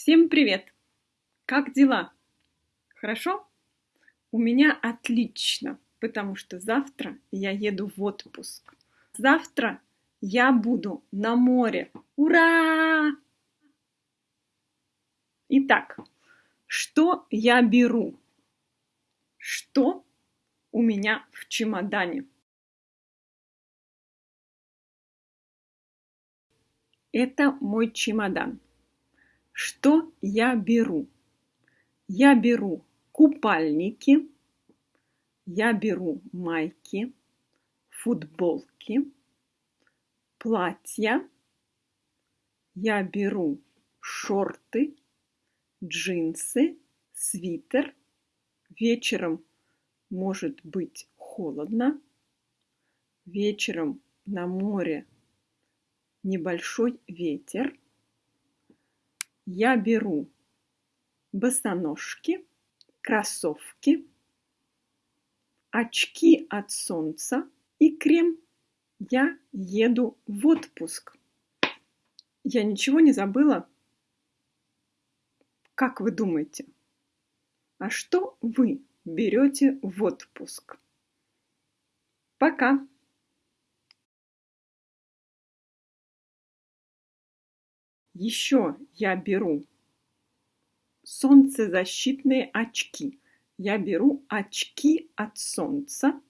Всем привет! Как дела? Хорошо? У меня отлично, потому что завтра я еду в отпуск. Завтра я буду на море. Ура! Итак, что я беру? Что у меня в чемодане? Это мой чемодан. Что я беру? Я беру купальники, я беру майки, футболки, платья, я беру шорты, джинсы, свитер. Вечером может быть холодно. Вечером на море небольшой ветер я беру босоножки, кроссовки, очки от солнца и крем. Я еду в отпуск. Я ничего не забыла? Как вы думаете? А что вы берете в отпуск? Пока! Еще я беру солнцезащитные очки. Я беру очки от солнца.